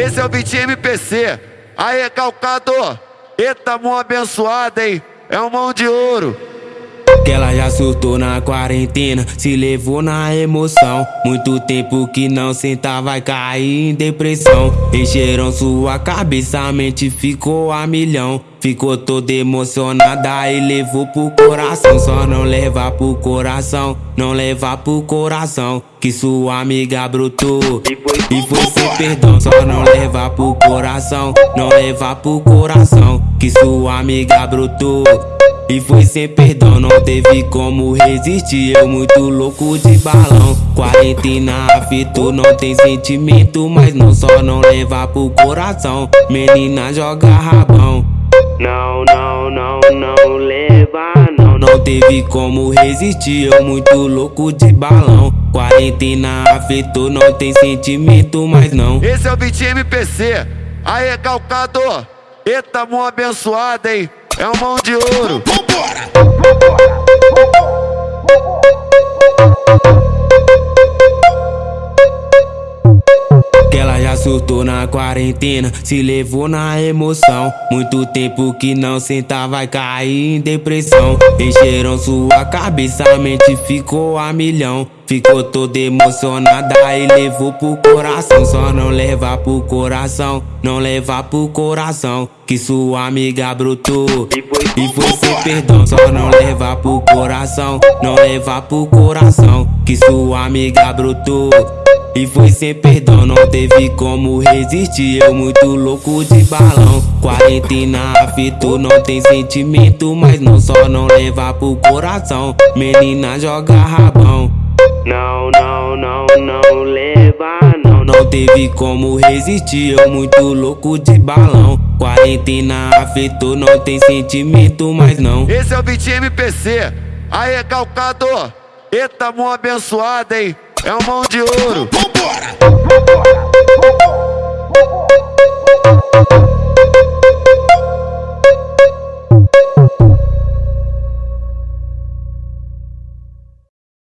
Esse é o beat MPC. Aí, calcador. Eita, mão abençoada, hein? É um mão de ouro. Que ela já surtou na quarentena, se levou na emoção. Muito tempo que não senta, vai cair em depressão. Encheram sua cabeça, a mente ficou a milhão. Ficou toda emocionada e levou pro coração. Só não levar pro coração, não levar pro coração. Que sua amiga brotou e foi sem perdão. Só não levar pro coração, não levar pro coração. Que sua amiga brotou. E foi sem perdão, não teve como resistir. Eu muito louco de balão. Quarentena afetou, não tem sentimento, mas não só não levar pro coração. Menina joga rabão. Não, não, não, não leva, não. Não teve como resistir. Eu muito louco de balão. Quarentena afetou, não tem sentimento, mas não. Esse é o beat MPC. Aí, calcador. Eita, mão abençoada, hein? É um mão de ouro. Que ela já surtou na quarentena, se levou na emoção. Muito tempo que não senta, vai cair em depressão. Encheram sua cabeça, a mente ficou a milhão. Ficou toda emocionada e levou pro coração. Só não levar pro coração, não levar pro coração. Que sua amiga brotou e foi sem perdão. Só não levar pro coração, não levar pro coração. Que sua amiga brotou. E foi sem perdão, não teve como resistir. Eu muito louco de balão. Quarentena afetou, não tem sentimento, mas não só não levar pro coração. Menina joga rabão. Não, não, não, não leva, não. Não teve como resistir. Eu muito louco de balão. Quarentena afetou, não tem sentimento, mas não. Esse é o beat MPC. Aí, calcador. Eita, mão abençoada, hein? É um mão de ouro. Vambora!